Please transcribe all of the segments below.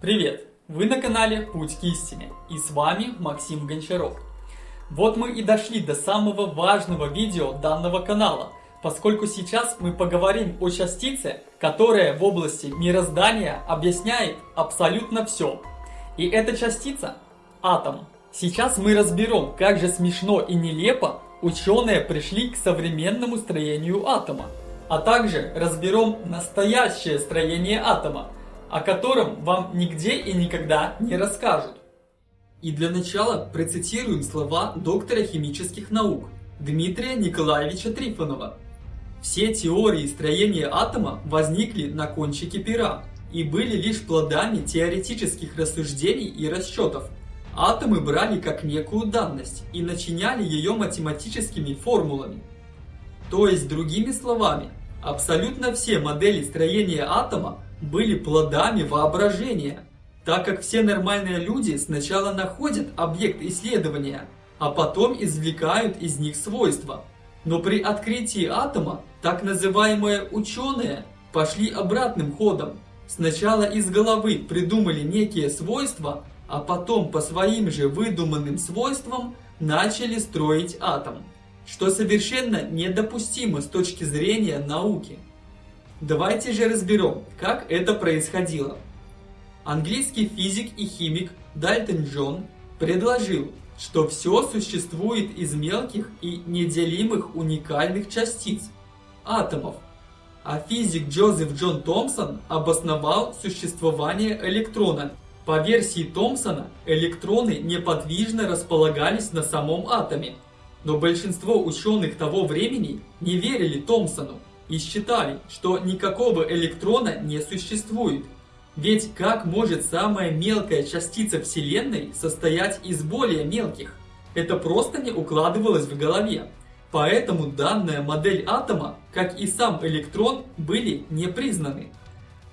Привет! Вы на канале Путь к истине и с вами Максим Гончаров. Вот мы и дошли до самого важного видео данного канала, поскольку сейчас мы поговорим о частице, которая в области мироздания объясняет абсолютно все. И эта частица – атом. Сейчас мы разберем, как же смешно и нелепо ученые пришли к современному строению атома, а также разберем настоящее строение атома – о котором вам нигде и никогда не расскажут. И для начала процитируем слова доктора химических наук Дмитрия Николаевича Трифонова. Все теории строения атома возникли на кончике пера и были лишь плодами теоретических рассуждений и расчетов. Атомы брали как некую данность и начиняли ее математическими формулами. То есть, другими словами, абсолютно все модели строения атома были плодами воображения, так как все нормальные люди сначала находят объект исследования, а потом извлекают из них свойства. Но при открытии атома так называемые ученые пошли обратным ходом. Сначала из головы придумали некие свойства, а потом по своим же выдуманным свойствам начали строить атом, что совершенно недопустимо с точки зрения науки. Давайте же разберем, как это происходило. Английский физик и химик Дальтон Джон предложил, что все существует из мелких и неделимых уникальных частиц – атомов. А физик Джозеф Джон Томпсон обосновал существование электрона. По версии Томпсона, электроны неподвижно располагались на самом атоме. Но большинство ученых того времени не верили Томпсону и считали, что никакого электрона не существует. Ведь как может самая мелкая частица Вселенной состоять из более мелких? Это просто не укладывалось в голове. Поэтому данная модель атома, как и сам электрон, были не признаны.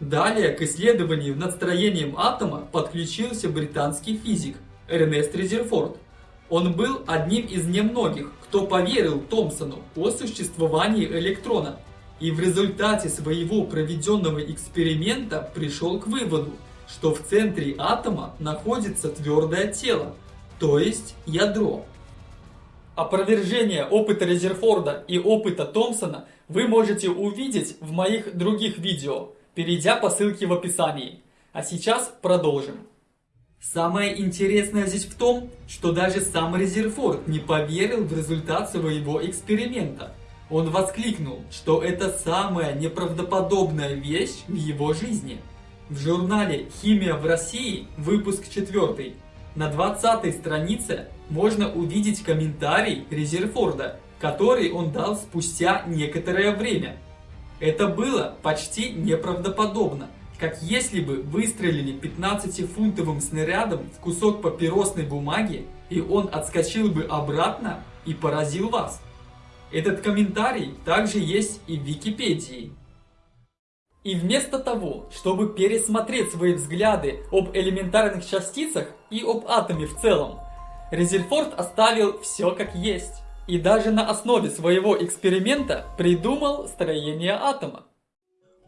Далее к исследованию над строением атома подключился британский физик Эрнест Резерфорд. Он был одним из немногих, кто поверил Томпсону о существовании электрона и в результате своего проведенного эксперимента пришел к выводу, что в центре атома находится твердое тело, то есть ядро. Опровержение опыта Резерфорда и опыта Томпсона вы можете увидеть в моих других видео, перейдя по ссылке в описании. А сейчас продолжим. Самое интересное здесь в том, что даже сам Резерфорд не поверил в результат своего эксперимента – он воскликнул, что это самая неправдоподобная вещь в его жизни. В журнале «Химия в России», выпуск 4, на 20 странице можно увидеть комментарий Резерфорда, который он дал спустя некоторое время. Это было почти неправдоподобно, как если бы выстрелили 15-фунтовым снарядом в кусок папиросной бумаги, и он отскочил бы обратно и поразил вас. Этот комментарий также есть и в Википедии. И вместо того, чтобы пересмотреть свои взгляды об элементарных частицах и об атоме в целом, Резерфорд оставил все как есть. И даже на основе своего эксперимента придумал строение атома.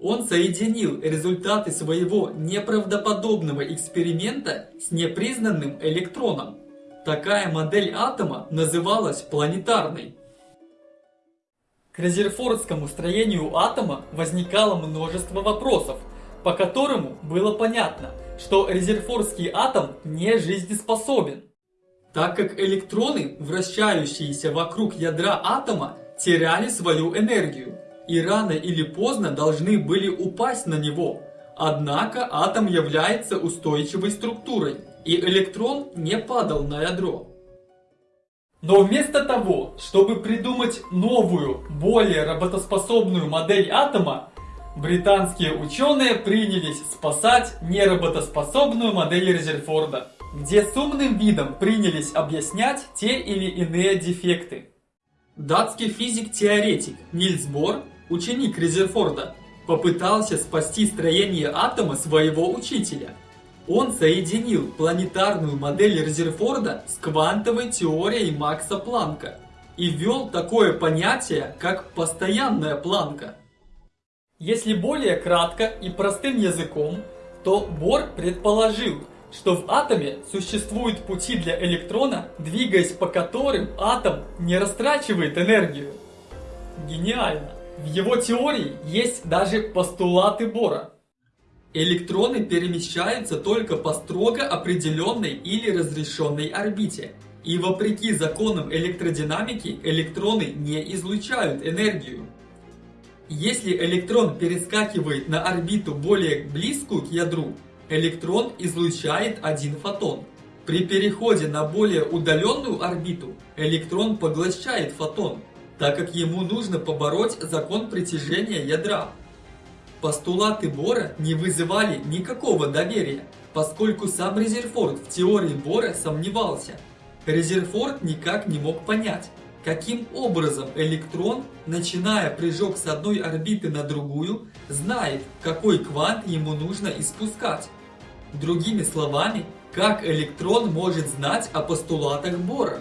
Он соединил результаты своего неправдоподобного эксперимента с непризнанным электроном. Такая модель атома называлась планетарной. К резерфордскому строению атома возникало множество вопросов, по которому было понятно, что резерфордский атом не жизнеспособен. Так как электроны, вращающиеся вокруг ядра атома, теряли свою энергию и рано или поздно должны были упасть на него. Однако атом является устойчивой структурой, и электрон не падал на ядро. Но вместо того, чтобы придумать новую, более работоспособную модель атома, британские ученые принялись спасать неработоспособную модель Резерфорда, где с умным видом принялись объяснять те или иные дефекты. Датский физик-теоретик Нильс Бор, ученик Резерфорда, попытался спасти строение атома своего учителя – он соединил планетарную модель Резерфорда с квантовой теорией Макса Планка и ввел такое понятие, как постоянная планка. Если более кратко и простым языком, то Бор предположил, что в атоме существуют пути для электрона, двигаясь по которым атом не растрачивает энергию. Гениально! В его теории есть даже постулаты Бора. Электроны перемещаются только по строго определенной или разрешенной орбите. И вопреки законам электродинамики, электроны не излучают энергию. Если электрон перескакивает на орбиту более близкую к ядру, электрон излучает один фотон. При переходе на более удаленную орбиту, электрон поглощает фотон, так как ему нужно побороть закон притяжения ядра. Постулаты Бора не вызывали никакого доверия, поскольку сам Резерфорд в теории Бора сомневался. Резерфорд никак не мог понять, каким образом электрон, начиная прыжок с одной орбиты на другую, знает, какой квант ему нужно испускать. Другими словами, как электрон может знать о постулатах Бора?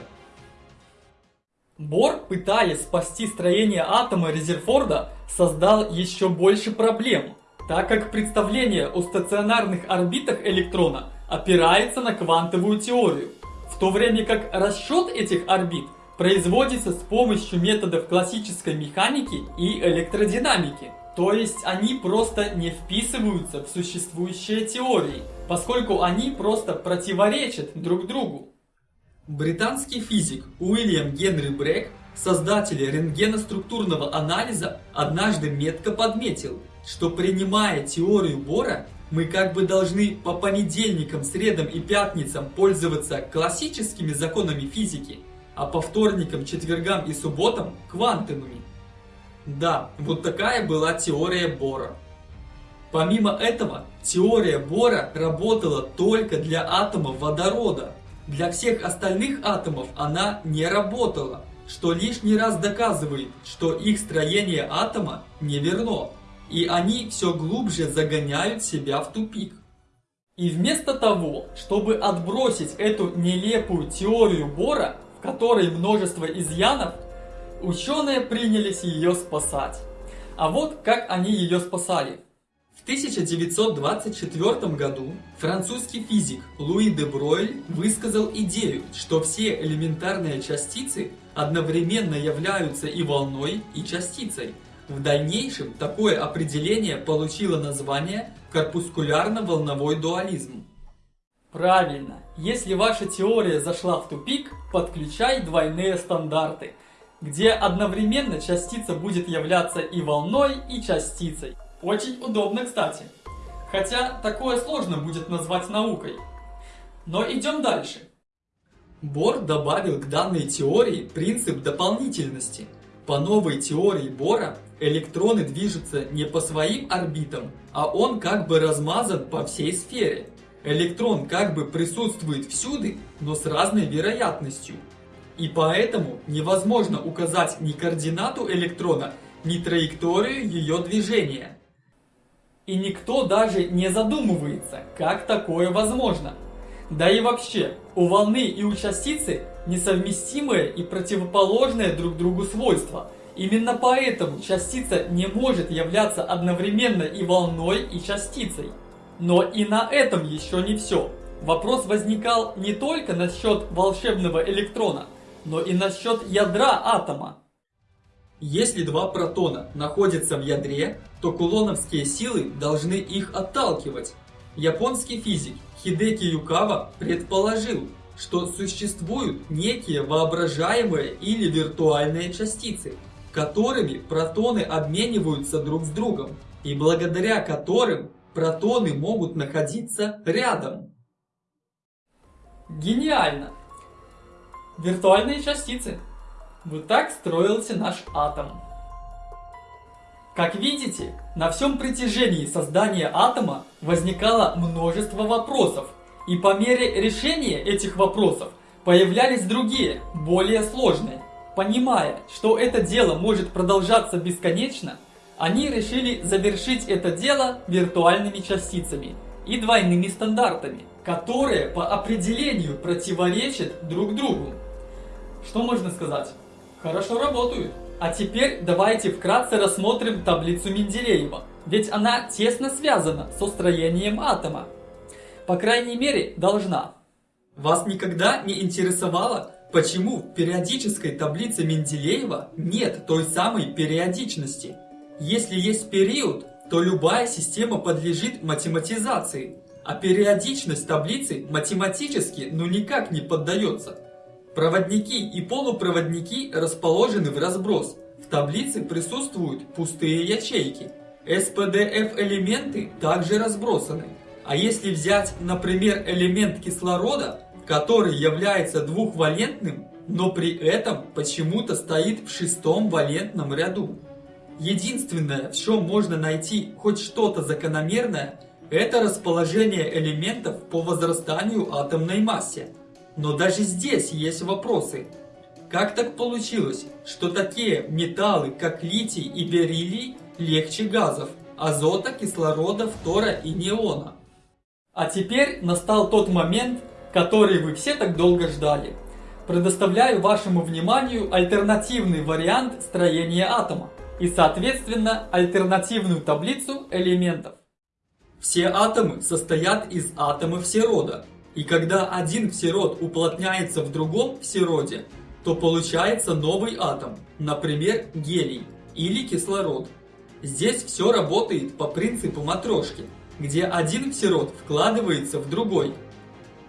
Бор, пытаясь спасти строение атома Резерфорда, создал еще больше проблем, так как представление о стационарных орбитах электрона опирается на квантовую теорию, в то время как расчет этих орбит производится с помощью методов классической механики и электродинамики. То есть они просто не вписываются в существующие теории, поскольку они просто противоречат друг другу. Британский физик Уильям Генри Брэк, создатель рентгеноструктурного анализа, однажды метко подметил, что принимая теорию Бора, мы как бы должны по понедельникам, средам и пятницам пользоваться классическими законами физики, а по вторникам, четвергам и субботам квантовыми. Да, вот такая была теория Бора. Помимо этого, теория Бора работала только для атома водорода – для всех остальных атомов она не работала, что лишний раз доказывает, что их строение атома неверно, и они все глубже загоняют себя в тупик. И вместо того, чтобы отбросить эту нелепую теорию Бора, в которой множество изъянов, ученые принялись ее спасать. А вот как они ее спасали. В 1924 году французский физик Луи де Бройль высказал идею, что все элементарные частицы одновременно являются и волной, и частицей. В дальнейшем такое определение получило название корпускулярно-волновой дуализм. Правильно, если ваша теория зашла в тупик, подключай двойные стандарты, где одновременно частица будет являться и волной, и частицей. Очень удобно, кстати. Хотя такое сложно будет назвать наукой. Но идем дальше. Бор добавил к данной теории принцип дополнительности. По новой теории Бора электроны движутся не по своим орбитам, а он как бы размазан по всей сфере. Электрон как бы присутствует всюду, но с разной вероятностью. И поэтому невозможно указать ни координату электрона, ни траекторию ее движения. И никто даже не задумывается, как такое возможно. Да и вообще, у волны и у частицы несовместимые и противоположные друг другу свойства. Именно поэтому частица не может являться одновременно и волной, и частицей. Но и на этом еще не все. Вопрос возникал не только насчет волшебного электрона, но и насчет ядра атома. Если два протона находятся в ядре, то кулоновские силы должны их отталкивать. Японский физик Хидеки Юкава предположил, что существуют некие воображаемые или виртуальные частицы, которыми протоны обмениваются друг с другом, и благодаря которым протоны могут находиться рядом. Гениально! Виртуальные частицы вот так строился наш атом. Как видите, на всем протяжении создания атома возникало множество вопросов, и по мере решения этих вопросов появлялись другие, более сложные. Понимая, что это дело может продолжаться бесконечно, они решили завершить это дело виртуальными частицами и двойными стандартами, которые по определению противоречат друг другу. Что можно сказать? Хорошо работают. А теперь давайте вкратце рассмотрим таблицу Менделеева, ведь она тесно связана со строением атома. По крайней мере, должна. Вас никогда не интересовало, почему в периодической таблице Менделеева нет той самой периодичности? Если есть период, то любая система подлежит математизации, а периодичность таблицы математически ну никак не поддается. Проводники и полупроводники расположены в разброс. В таблице присутствуют пустые ячейки. SPDF элементы также разбросаны. А если взять, например, элемент кислорода, который является двухвалентным, но при этом почему-то стоит в шестом валентном ряду. Единственное, в чем можно найти хоть что-то закономерное, это расположение элементов по возрастанию атомной массе. Но даже здесь есть вопросы. Как так получилось, что такие металлы, как литий и бериллий, легче газов, азота, кислорода, фтора и неона? А теперь настал тот момент, который вы все так долго ждали. Предоставляю вашему вниманию альтернативный вариант строения атома и, соответственно, альтернативную таблицу элементов. Все атомы состоят из атомов серода, и когда один всерод уплотняется в другом всероде, то получается новый атом, например, гелий или кислород. Здесь все работает по принципу матрешки – где один всерод вкладывается в другой.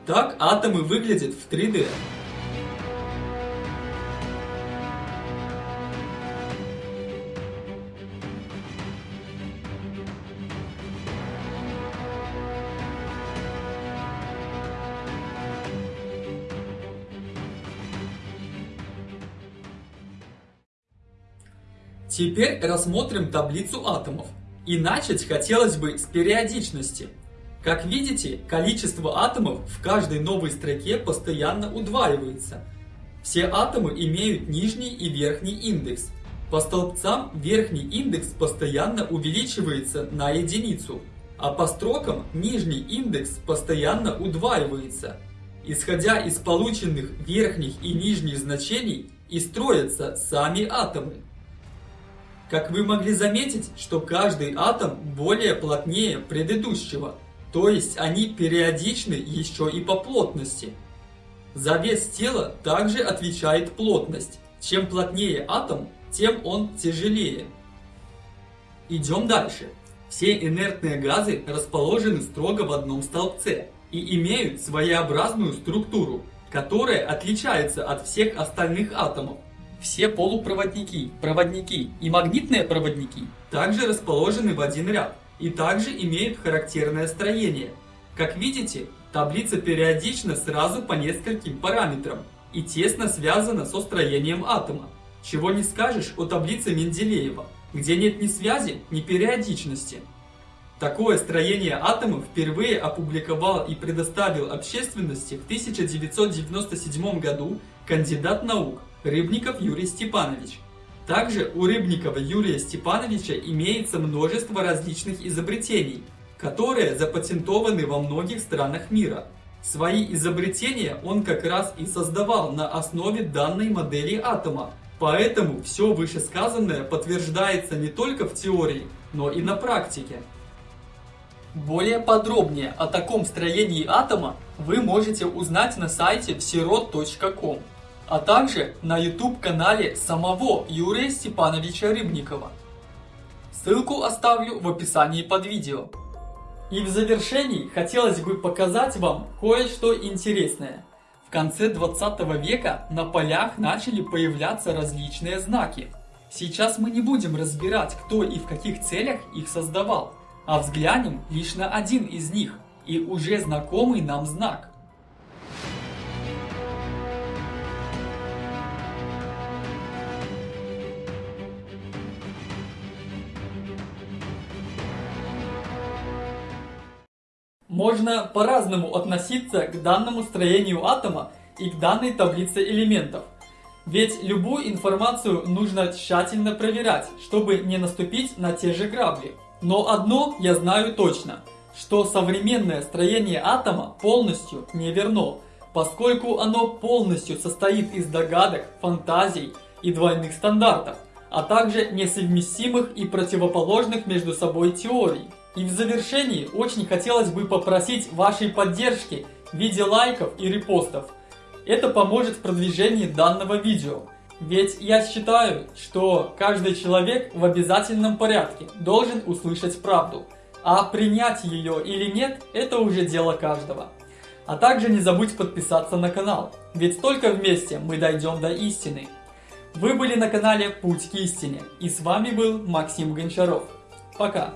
Так атомы выглядят в 3D. Теперь рассмотрим таблицу атомов. И начать хотелось бы с периодичности. Как видите, количество атомов в каждой новой строке постоянно удваивается. Все атомы имеют нижний и верхний индекс. По столбцам верхний индекс постоянно увеличивается на единицу, а по строкам нижний индекс постоянно удваивается. Исходя из полученных верхних и нижних значений и строятся сами атомы. Как вы могли заметить, что каждый атом более плотнее предыдущего, то есть они периодичны еще и по плотности. За вес тела также отвечает плотность. Чем плотнее атом, тем он тяжелее. Идем дальше. Все инертные газы расположены строго в одном столбце и имеют своеобразную структуру, которая отличается от всех остальных атомов. Все полупроводники, проводники и магнитные проводники также расположены в один ряд и также имеют характерное строение. Как видите, таблица периодична сразу по нескольким параметрам и тесно связана со строением атома. Чего не скажешь о таблице Менделеева, где нет ни связи, ни периодичности. Такое строение атомов впервые опубликовал и предоставил общественности в 1997 году кандидат наук Рыбников Юрий Степанович. Также у Рыбникова Юрия Степановича имеется множество различных изобретений, которые запатентованы во многих странах мира. Свои изобретения он как раз и создавал на основе данной модели атома, поэтому все вышесказанное подтверждается не только в теории, но и на практике. Более подробнее о таком строении атома вы можете узнать на сайте всерод.ком а также на YouTube-канале самого Юрия Степановича Рыбникова. Ссылку оставлю в описании под видео. И в завершении хотелось бы показать вам кое-что интересное. В конце 20 века на полях начали появляться различные знаки. Сейчас мы не будем разбирать, кто и в каких целях их создавал, а взглянем лишь на один из них и уже знакомый нам знак. Можно по-разному относиться к данному строению атома и к данной таблице элементов. Ведь любую информацию нужно тщательно проверять, чтобы не наступить на те же грабли. Но одно я знаю точно, что современное строение атома полностью неверно, поскольку оно полностью состоит из догадок, фантазий и двойных стандартов, а также несовместимых и противоположных между собой теорий. И в завершении очень хотелось бы попросить вашей поддержки в виде лайков и репостов. Это поможет в продвижении данного видео. Ведь я считаю, что каждый человек в обязательном порядке должен услышать правду. А принять ее или нет, это уже дело каждого. А также не забудь подписаться на канал, ведь только вместе мы дойдем до истины. Вы были на канале Путь к истине, и с вами был Максим Гончаров. Пока!